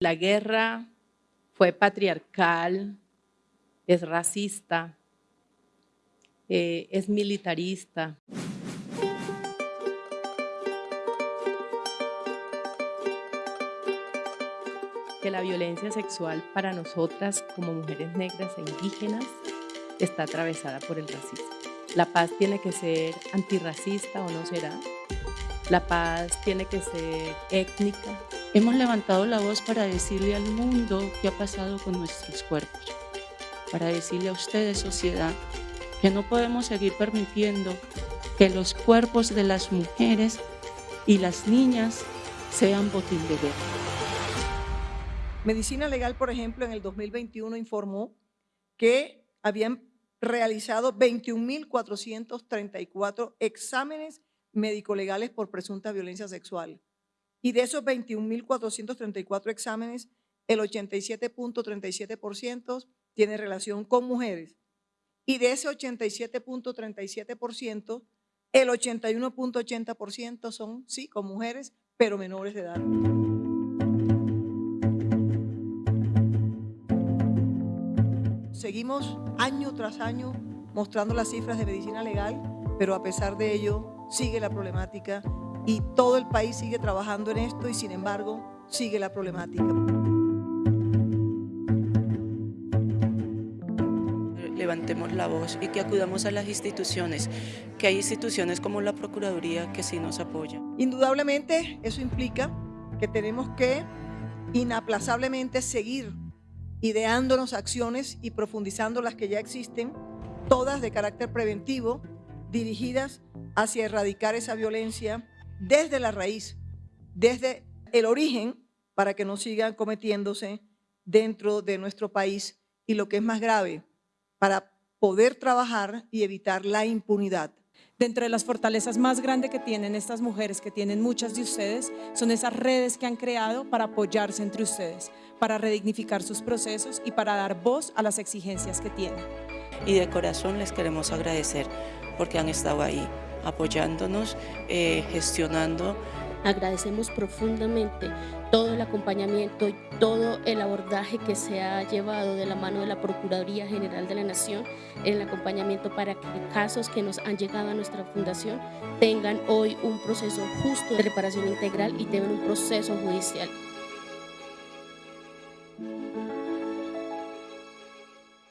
La guerra fue patriarcal, es racista, eh, es militarista. Que la violencia sexual para nosotras como mujeres negras e indígenas está atravesada por el racismo. La paz tiene que ser antirracista o no será. La paz tiene que ser étnica, Hemos levantado la voz para decirle al mundo qué ha pasado con nuestros cuerpos, para decirle a ustedes, sociedad, que no podemos seguir permitiendo que los cuerpos de las mujeres y las niñas sean botín de guerra. Medicina Legal, por ejemplo, en el 2021 informó que habían realizado 21.434 exámenes médico-legales por presunta violencia sexual. Y de esos 21.434 exámenes, el 87.37% tiene relación con mujeres. Y de ese 87.37%, el 81.80% son, sí, con mujeres, pero menores de edad. Seguimos año tras año mostrando las cifras de medicina legal, pero a pesar de ello sigue la problemática y todo el país sigue trabajando en esto y sin embargo sigue la problemática. Levantemos la voz y que acudamos a las instituciones, que hay instituciones como la Procuraduría que sí nos apoyan. Indudablemente eso implica que tenemos que inaplazablemente seguir ideándonos acciones y profundizando las que ya existen, todas de carácter preventivo, dirigidas hacia erradicar esa violencia desde la raíz, desde el origen, para que no sigan cometiéndose dentro de nuestro país y lo que es más grave, para poder trabajar y evitar la impunidad. Dentro de las fortalezas más grandes que tienen estas mujeres, que tienen muchas de ustedes, son esas redes que han creado para apoyarse entre ustedes, para redignificar sus procesos y para dar voz a las exigencias que tienen. Y de corazón les queremos agradecer porque han estado ahí apoyándonos, eh, gestionando. Agradecemos profundamente todo el acompañamiento y todo el abordaje que se ha llevado de la mano de la Procuraduría General de la Nación en el acompañamiento para que casos que nos han llegado a nuestra fundación tengan hoy un proceso justo de reparación integral y tengan un proceso judicial.